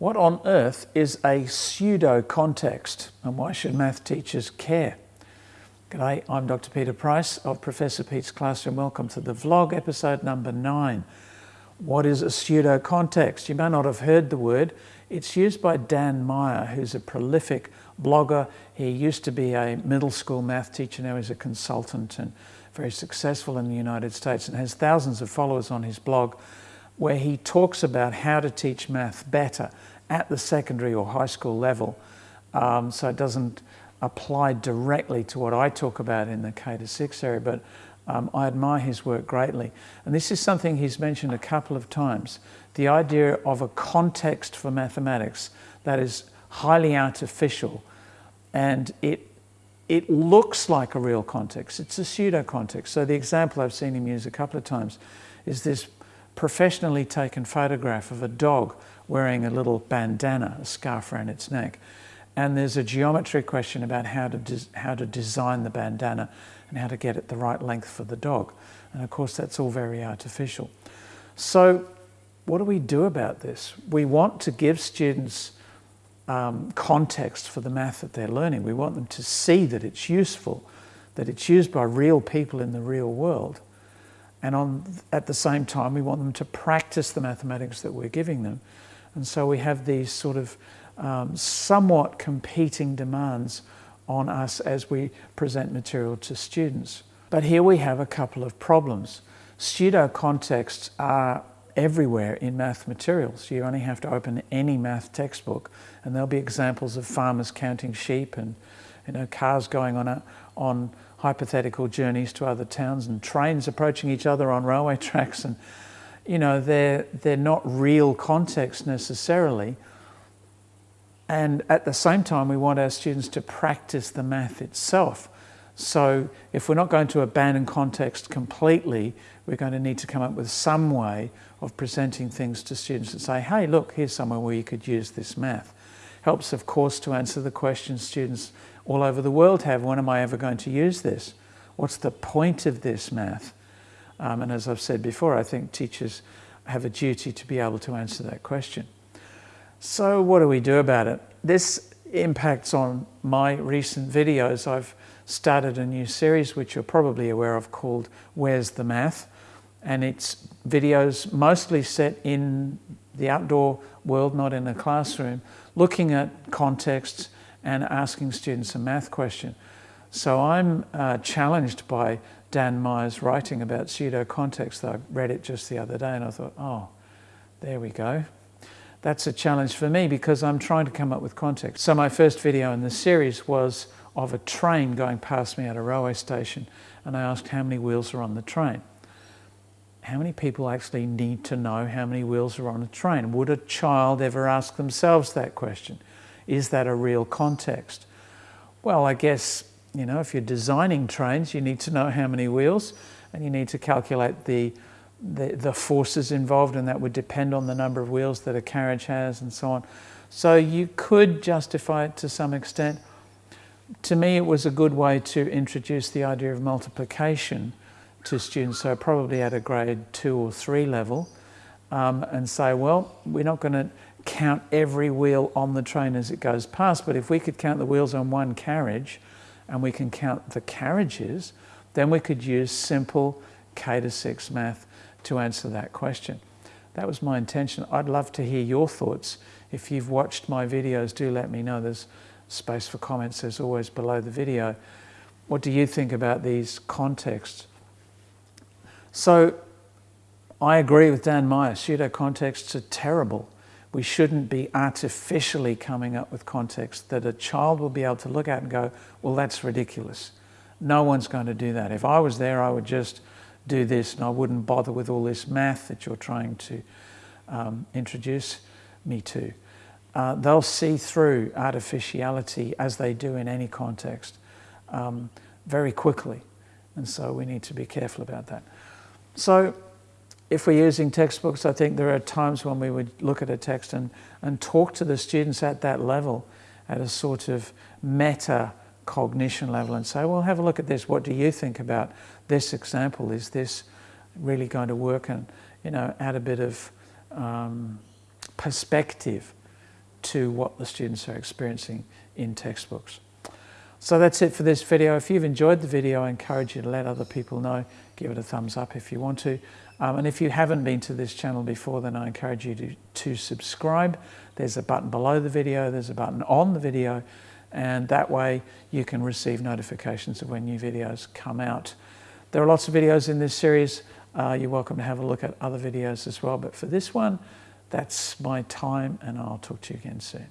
What on earth is a pseudo-context and why should math teachers care? G'day, I'm Dr. Peter Price of Professor Pete's Classroom. Welcome to the vlog episode number nine. What is a pseudo-context? You may not have heard the word. It's used by Dan Meyer, who's a prolific blogger. He used to be a middle school math teacher, now he's a consultant and very successful in the United States and has thousands of followers on his blog where he talks about how to teach math better at the secondary or high school level. Um, so it doesn't apply directly to what I talk about in the K to 6 area, but um, I admire his work greatly. And this is something he's mentioned a couple of times, the idea of a context for mathematics that is highly artificial and it it looks like a real context. It's a pseudo context. So the example I've seen him use a couple of times is this professionally taken photograph of a dog wearing a little bandana, a scarf around its neck. And there's a geometry question about how to, how to design the bandana and how to get it the right length for the dog. And of course, that's all very artificial. So what do we do about this? We want to give students um, context for the math that they're learning. We want them to see that it's useful, that it's used by real people in the real world. And on, at the same time, we want them to practice the mathematics that we're giving them. And so we have these sort of um, somewhat competing demands on us as we present material to students. But here we have a couple of problems. Pseudo contexts are everywhere in math materials. You only have to open any math textbook and there'll be examples of farmers counting sheep and you know, cars going on, a, on hypothetical journeys to other towns and trains approaching each other on railway tracks and you know they're they're not real context necessarily. And at the same time we want our students to practice the math itself. So if we're not going to abandon context completely we're going to need to come up with some way of presenting things to students and say hey look here's somewhere where you could use this math helps of course to answer the questions students all over the world have, when am I ever going to use this? What's the point of this math? Um, and as I've said before, I think teachers have a duty to be able to answer that question. So what do we do about it? This impacts on my recent videos. I've started a new series, which you're probably aware of, called Where's the Math? And it's videos mostly set in the outdoor world, not in a classroom, looking at contexts, and asking students a math question. So I'm uh, challenged by Dan Meyer's writing about pseudo-context. I read it just the other day and I thought, oh, there we go. That's a challenge for me because I'm trying to come up with context. So my first video in the series was of a train going past me at a railway station and I asked how many wheels are on the train. How many people actually need to know how many wheels are on a train? Would a child ever ask themselves that question? Is that a real context? Well, I guess, you know, if you're designing trains, you need to know how many wheels and you need to calculate the, the, the forces involved and that would depend on the number of wheels that a carriage has and so on. So you could justify it to some extent. To me, it was a good way to introduce the idea of multiplication to students, so probably at a grade two or three level, um, and say, well, we're not going to count every wheel on the train as it goes past, but if we could count the wheels on one carriage and we can count the carriages, then we could use simple K to 6 math to answer that question. That was my intention. I'd love to hear your thoughts. If you've watched my videos, do let me know. There's space for comments as always below the video. What do you think about these contexts? So I agree with Dan Meyer, pseudo contexts are terrible we shouldn't be artificially coming up with contexts that a child will be able to look at and go, well, that's ridiculous. No one's going to do that. If I was there, I would just do this and I wouldn't bother with all this math that you're trying to um, introduce me to. Uh, they'll see through artificiality as they do in any context um, very quickly. And so we need to be careful about that. So if we're using textbooks, I think there are times when we would look at a text and, and talk to the students at that level, at a sort of meta cognition level and say, well, have a look at this. What do you think about this example? Is this really going to work? And, you know, add a bit of um, perspective to what the students are experiencing in textbooks. So that's it for this video. If you've enjoyed the video, I encourage you to let other people know. Give it a thumbs up if you want to. Um, and if you haven't been to this channel before, then I encourage you to, to subscribe. There's a button below the video, there's a button on the video, and that way you can receive notifications of when new videos come out. There are lots of videos in this series. Uh, you're welcome to have a look at other videos as well. But for this one, that's my time, and I'll talk to you again soon.